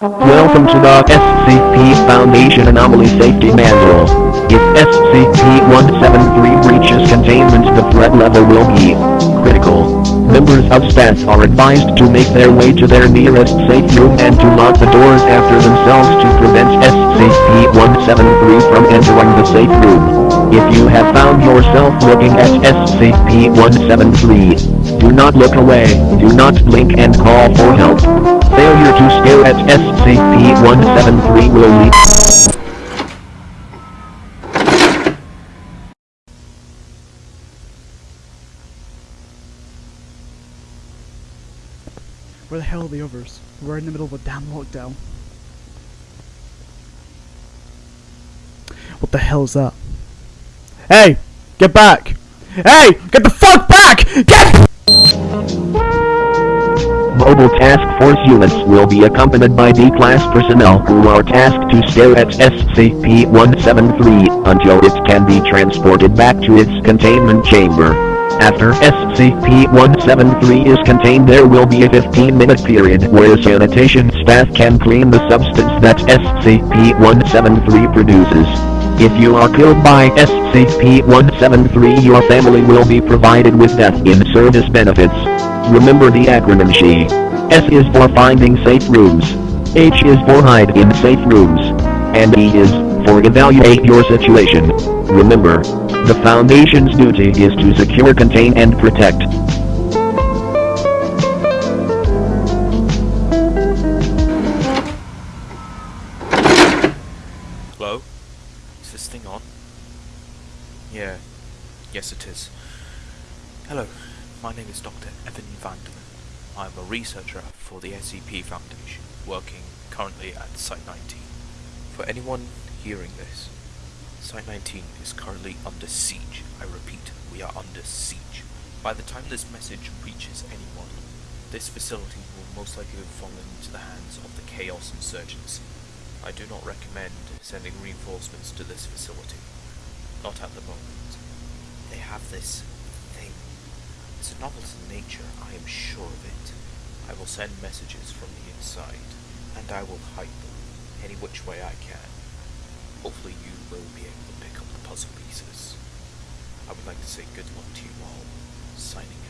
Welcome to the SCP Foundation Anomaly Safety Manual. If SCP-173 breaches containment the threat level will be critical. Members of staff are advised to make their way to their nearest safe room and to lock the doors after themselves to prevent SCP-173 from entering the safe room. If you have found yourself looking at SCP-173, do not look away, do not blink and call for help. Failure to stare at SCP-173 will lead Where the hell are the others? We're in the middle of a damn lockdown. What the hell is that? Hey! Get back! Hey! Get the fuck back! Get! Mobile Task Force units will be accompanied by D-Class personnel who are tasked to stare at SCP-173 until it can be transported back to its containment chamber. After SCP-173 is contained there will be a 15-minute period where sanitation staff can clean the substance that SCP-173 produces. If you are killed by SCP-173 your family will be provided with death in service benefits. Remember the acronym SHE. S is for finding safe rooms. H is for hide in safe rooms. And E is for evaluate your situation. Remember, the Foundation's duty is to secure, contain and protect. Yeah. Yes, it is. Hello. My name is Dr. Evan Vanderman. I'm a researcher for the SCP Foundation, working currently at Site 19. For anyone hearing this, Site 19 is currently under siege. I repeat, we are under siege. By the time this message reaches anyone, this facility will most likely have fallen into the hands of the Chaos Insurgency. I do not recommend sending reinforcements to this facility. Not at the moment. They have this thing. It's a novelty in nature, I am sure of it. I will send messages from the inside, and I will hide them any which way I can. Hopefully you will be able to pick up the puzzle pieces. I would like to say good luck to you all. Signing